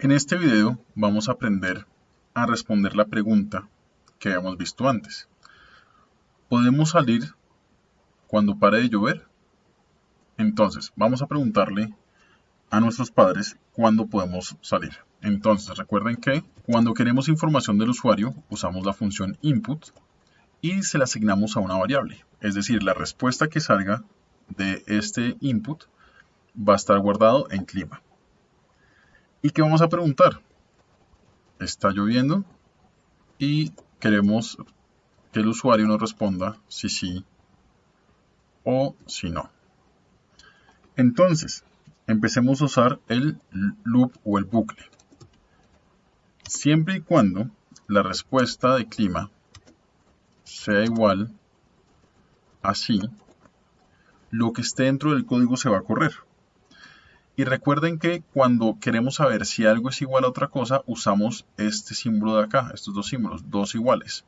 En este video vamos a aprender a responder la pregunta que habíamos visto antes. ¿Podemos salir cuando pare de llover? Entonces, vamos a preguntarle a nuestros padres cuándo podemos salir. Entonces, recuerden que cuando queremos información del usuario, usamos la función input y se la asignamos a una variable. Es decir, la respuesta que salga de este input va a estar guardado en clima. ¿Y qué vamos a preguntar? Está lloviendo y queremos que el usuario nos responda si sí o si no. Entonces, empecemos a usar el loop o el bucle. Siempre y cuando la respuesta de clima sea igual a sí, lo que esté dentro del código se va a correr. Y recuerden que cuando queremos saber si algo es igual a otra cosa, usamos este símbolo de acá, estos dos símbolos, dos iguales.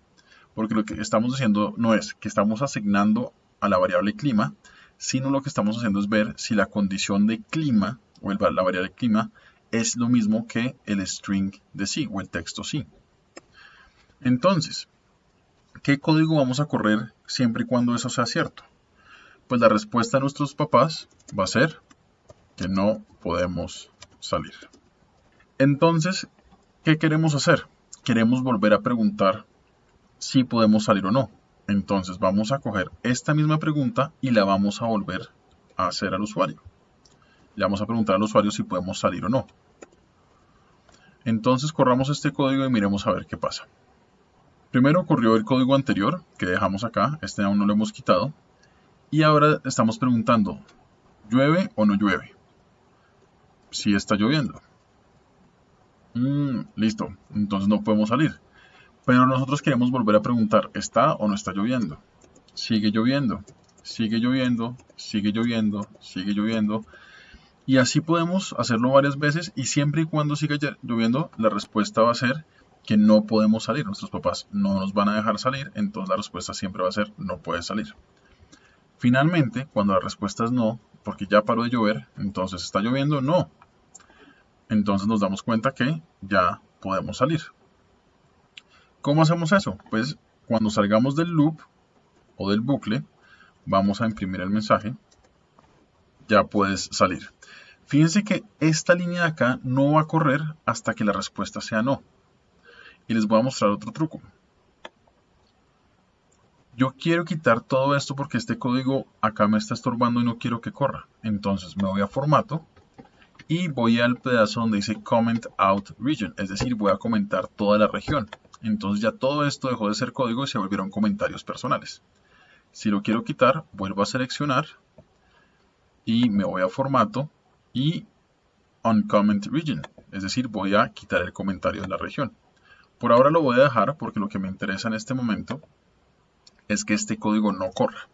Porque lo que estamos diciendo no es que estamos asignando a la variable clima, sino lo que estamos haciendo es ver si la condición de clima, o la variable clima, es lo mismo que el string de sí, o el texto sí. Entonces, ¿qué código vamos a correr siempre y cuando eso sea cierto? Pues la respuesta de nuestros papás va a ser que no podemos salir. Entonces, ¿qué queremos hacer? Queremos volver a preguntar si podemos salir o no. Entonces vamos a coger esta misma pregunta y la vamos a volver a hacer al usuario. Le vamos a preguntar al usuario si podemos salir o no. Entonces corramos este código y miremos a ver qué pasa. Primero corrió el código anterior que dejamos acá, este aún no lo hemos quitado. Y ahora estamos preguntando, ¿llueve o no llueve? Si está lloviendo. Mm, listo, entonces no podemos salir. Pero nosotros queremos volver a preguntar, ¿está o no está lloviendo? Sigue lloviendo, sigue lloviendo, sigue lloviendo, sigue lloviendo. Y así podemos hacerlo varias veces y siempre y cuando siga lloviendo, la respuesta va a ser que no podemos salir. Nuestros papás no nos van a dejar salir, entonces la respuesta siempre va a ser no puedes salir. Finalmente, cuando la respuesta es no, porque ya paró de llover, entonces está lloviendo, no, entonces nos damos cuenta que ya podemos salir. ¿Cómo hacemos eso? Pues cuando salgamos del loop o del bucle, vamos a imprimir el mensaje, ya puedes salir. Fíjense que esta línea de acá no va a correr hasta que la respuesta sea no. Y les voy a mostrar otro truco. Yo quiero quitar todo esto porque este código acá me está estorbando y no quiero que corra. Entonces me voy a formato y voy al pedazo donde dice comment out region, es decir, voy a comentar toda la región. Entonces ya todo esto dejó de ser código y se volvieron comentarios personales. Si lo quiero quitar, vuelvo a seleccionar y me voy a formato y on comment region, es decir, voy a quitar el comentario de la región. Por ahora lo voy a dejar porque lo que me interesa en este momento es que este código no corra.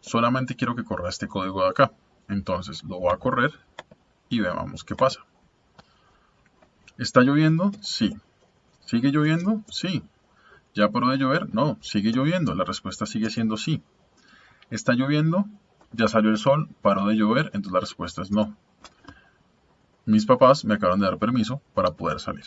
Solamente quiero que corra este código de acá. Entonces lo voy a correr y veamos qué pasa. ¿Está lloviendo? Sí. ¿Sigue lloviendo? Sí. ¿Ya paró de llover? No, sigue lloviendo. La respuesta sigue siendo sí. ¿Está lloviendo? Ya salió el sol, paró de llover, entonces la respuesta es no. Mis papás me acaban de dar permiso para poder salir.